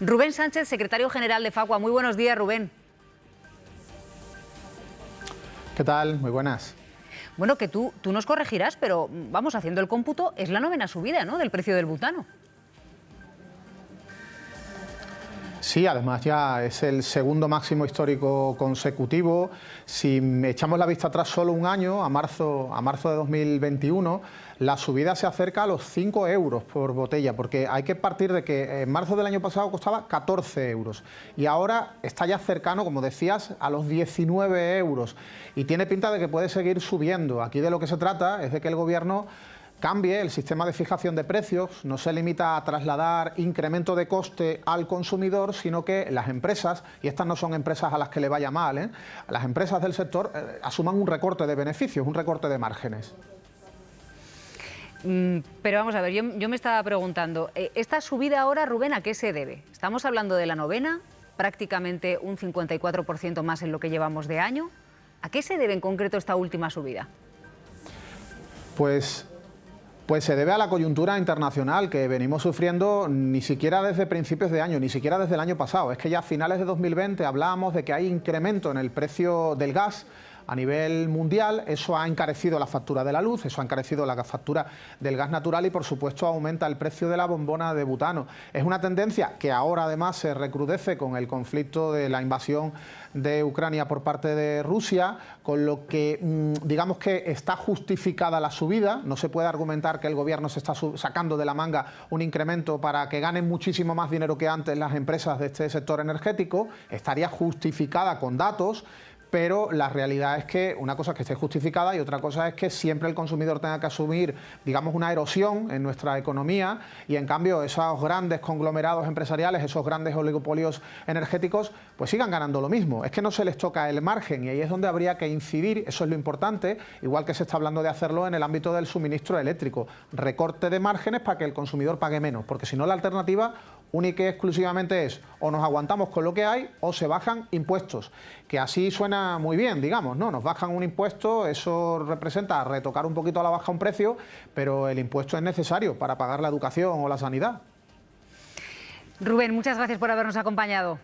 Rubén Sánchez, secretario general de Facua. Muy buenos días, Rubén. ¿Qué tal? Muy buenas. Bueno, que tú, tú nos corregirás, pero vamos haciendo el cómputo, es la novena subida ¿no? del precio del butano. Sí, además ya es el segundo máximo histórico consecutivo. Si echamos la vista atrás solo un año, a marzo, a marzo de 2021, la subida se acerca a los 5 euros por botella, porque hay que partir de que en marzo del año pasado costaba 14 euros y ahora está ya cercano, como decías, a los 19 euros y tiene pinta de que puede seguir subiendo. Aquí de lo que se trata es de que el Gobierno cambie el sistema de fijación de precios, no se limita a trasladar incremento de coste al consumidor, sino que las empresas, y estas no son empresas a las que le vaya mal, ¿eh? las empresas del sector eh, asuman un recorte de beneficios, un recorte de márgenes. Mm, pero vamos a ver, yo, yo me estaba preguntando, eh, ¿esta subida ahora, Rubén, a qué se debe? Estamos hablando de la novena, prácticamente un 54% más en lo que llevamos de año. ¿A qué se debe en concreto esta última subida? Pues pues se debe a la coyuntura internacional que venimos sufriendo ni siquiera desde principios de año, ni siquiera desde el año pasado. Es que ya a finales de 2020 hablábamos de que hay incremento en el precio del gas a nivel mundial, eso ha encarecido la factura de la luz, eso ha encarecido la factura del gas natural y por supuesto aumenta el precio de la bombona de butano. Es una tendencia que ahora además se recrudece con el conflicto de la invasión de Ucrania por parte de Rusia, con lo que mm, digamos que está justificada la subida, no se puede argumentar que el gobierno se está sacando de la manga un incremento para que ganen muchísimo más dinero que antes las empresas de este sector energético, estaría justificada con datos, pero la realidad es que una cosa es que esté justificada y otra cosa es que siempre el consumidor tenga que asumir, digamos, una erosión en nuestra economía y en cambio esos grandes conglomerados empresariales, esos grandes oligopolios energéticos, pues sigan ganando lo mismo. Es que no se les toca el margen y ahí es donde habría que incidir, eso es lo importante, igual que se está hablando de hacerlo en el ámbito del suministro eléctrico. Recorte de márgenes para que el consumidor pague menos, porque si no la alternativa única y exclusivamente es o nos aguantamos con lo que hay o se bajan impuestos, que así suena muy bien, digamos, ¿no? Nos bajan un impuesto, eso representa retocar un poquito a la baja un precio, pero el impuesto es necesario para pagar la educación o la sanidad. Rubén, muchas gracias por habernos acompañado.